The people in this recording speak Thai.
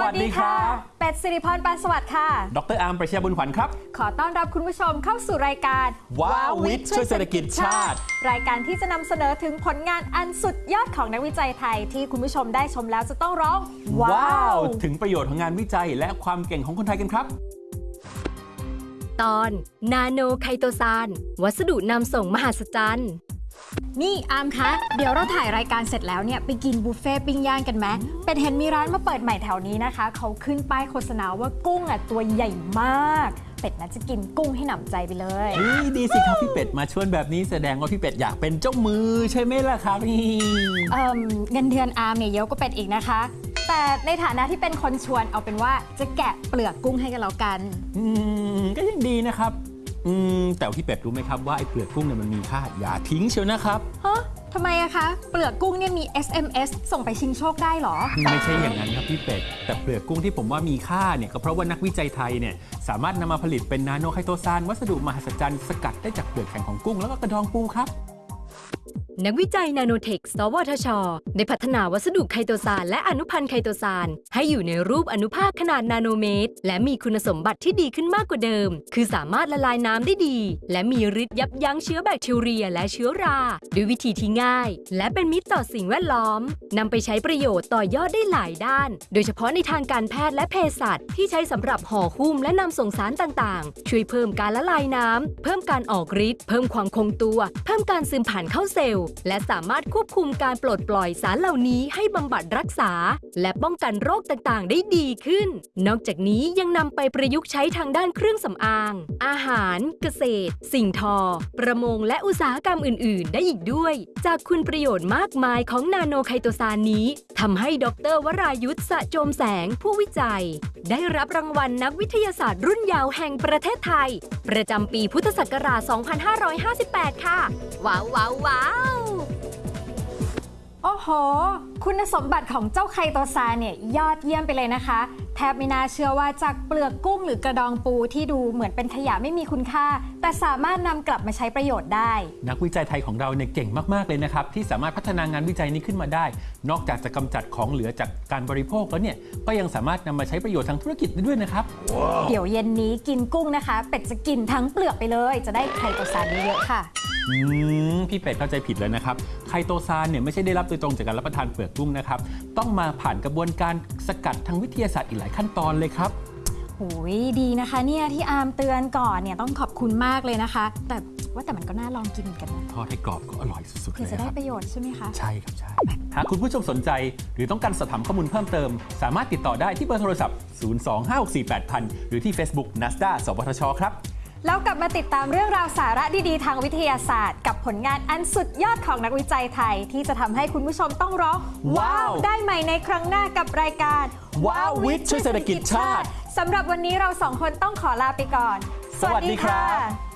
วัสดีครับเป็ดสิริพรปานสวัสดิ์ค่ะ ดรอาร์มประชาบุญขวัญครับ ขอต้อนรับคุณผู้ชมเข้าสู่รายการว้าววิทย์ช่วยเศรษฐกิจชาติ รายการที่จะนำเสนอถึงผลงานอันสุดยอดของนักวิจัยไทย ที่คุณผู้ชมได้ชมแล้วจะต้องร้อง ว้าว ถึงประโยชน์ของงานวิจัยและความเก่งของคนไทยกันครับ ตอนนาโนไคโตซานวัสดุนำส่งมหัศจรรย์ นี่อามคะ เดี๋ยวเราถ่ายรายการเสร็จแล้วเนี่ยไปกินบุฟเฟ่ต์ปิ้งย่างกันไหมเป็นเห็นมีร้านมาเปิดใหม่แถวนี้นะคะ เขาขึ้นป้ายโฆษณาว่ากุ้งอะตัวใหญ่มาก เป็ดน่าจะกินกุ้งให้หนำใจไปเลย นี่ดีสิครับพี่เป็ดมาชวนแบบนี้แสดงว่าพี่เป็ดอยากเป็นเจ้ามือใช่ไหมล่ะครับนี่เอิ่มเงินเดือนอาร์มเนี่ยเยอะก็เป็ดอีกนะคะ แต่ในฐานะที่เป็นคนชวนเอาเป็นว่าจะแกะเปลือกกุ้งให้กันแล้วกัน อืมก็ยังดีนะครับ อืมแต่พี่เป็ดรู้ไหมครับว่าไอ้เปลือกกุ้งเนี่ยมันมีค่าอย่าทิ้งเชียวนะครับฮะทำไมอะคะ เปลือกกุ้งเนี่ยมี SMS ส่งไปชิงโชคได้เหรอ ไม่ใช่อย่างนั้นครับพี่เป็ด แต่เปลือกกุ้งที่ผมว่ามีค่าเนี่ยก็เพราะว่านักวิจัยไทยเนี่ยสามารถนำมาผลิตเป็นนาโนไคโตซานวัสดุมหัศจรรย์สกัดได้จากเปลือกแข็งของกุ้งแล้วก็กระดองปูครับ นักวิจัยนาโนเทค สวทช ได้พัฒนาวัสดุไคโตซานและอนุพันธ์ไคโตซานให้อยู่ในรูปอนุภาคขนาดนาโนเมตร และมีคุณสมบัติที่ดีขึ้นมากกว่าเดิม คือสามารถละลายน้ำได้ดี และมีฤทธิ์ยับยั้งเชื้อแบคทีเรียและเชื้อรา ด้วยวิธีที่ง่าย และเป็นมิตรต่อสิ่งแวดล้อมนำไปใช้ประโยชน์ต่อยอดได้หลายด้าน โดยเฉพาะในทางการแพทย์และเภสัชที่ใช้สำหรับห่อหุ้มและนำส่งสารต่างๆ ช่วยเพิ่มการละลายน้ำเพิ่มการออกฤทธิ์เพิ่มความคงตัว เพิ่มการซึมผ่านเข้าเซลล์และสามารถควบคุมการปลดปล่อยสารเหล่านี้ให้บำบัดรักษา และป้องกันโรคต่างๆ ได้ดีขึ้น นอกจากนี้ยังนำไปประยุกต์ใช้ทางด้านเครื่องสำอาง อาหาร เกษตร สิ่งทอ ประมงและอุตสาหกรรมอื่น ๆ ได้อีกด้วย จากคุณประโยชน์มากมายของนาโนไคโตซานนี้ทำให้ดรวรายุทธสะโจมแสงผู้วิจัย ได้รับรางวัลนักวิทยาศาสตร์รุ่นยาวแห่งประเทศไทย ประจำปีพุทธศักราช 2558 ค่ะ ว้าวว้าวว้าว โอ้โห คุณสมบัติของเจ้าไคโตซานเนี่ยยอดเยี่ยมไปเลยนะคะ แทบไม่น่าเชื่อว่าจากเปลือกกุ้งหรือกระดองปูที่ดูเหมือนเป็นขยะไม่มีคุณค่า แต่สามารถนำกลับมาใช้ประโยชน์ได้ นักวิจัยไทยของเราเนี่ยเก่งมาก ๆ เลยนะครับ ที่สามารถพัฒนางานวิจัยนี้ขึ้นมาได้ นอกจากจะกำจัดของเหลือจากการบริโภคแล้วเนี่ยก็ยังสามารถนำมาใช้ประโยชน์ทางธุรกิจได้ด้วยนะครับเดี๋ยวเย็นนี้กินกุ้งนะคะ เป็ดจะกินทั้งเปลือกไปเลย จะได้ไคโตซานเยอะๆค่ะ อืมพี่เป็ดเข้าใจผิดแล้วนะครับไคโตซานเนี่ยไม่ใช่ได้รับโดยตรงจากการรับประทานเปลือกกุ้งนะครับ ต้องมาผ่านกระบวนการสกัดทางวิทยาศาสตร์อีกหลายขั้นตอนเลยครับ โอ้ยดีนะคะเนี่ยที่อาร์มเตือนก่อนเนี่ยต้องขอบคุณมากเลยนะคะ แต่ว่าแต่มันก็น่าลองกินเหมือนกันนะทอดให้กรอบก็อร่อยสุดๆเผื่เลอยจะคได้รับ ประโยชน์ใช่ไหมคะ ใช่ครับใช่ หากคุณผู้ชมสนใจหรือต้องการสอบถามข้อมูลเพิ่มเติม สามารถติดต่อได้ที่เบอร์โทรศัพท์ 025648000 หรือที่ Facebook NASDA สวทช ครับ แล้วกลับมาติดตามเรื่องราวสาระดีๆ ทางวิทยาศาสตร์ กับผลงานอันสุดยอดของนักวิจัยไทย ที่จะทำให้คุณผู้ชมต้องร้อง ว้าว ได้ใหม่ในครั้งหน้ากับรายการ ว้าววิทย์ช่วยเศรษฐกิจชาติสำหรับวันนี้เราสองคนต้องขอลาไปก่อน สวัสดีครับ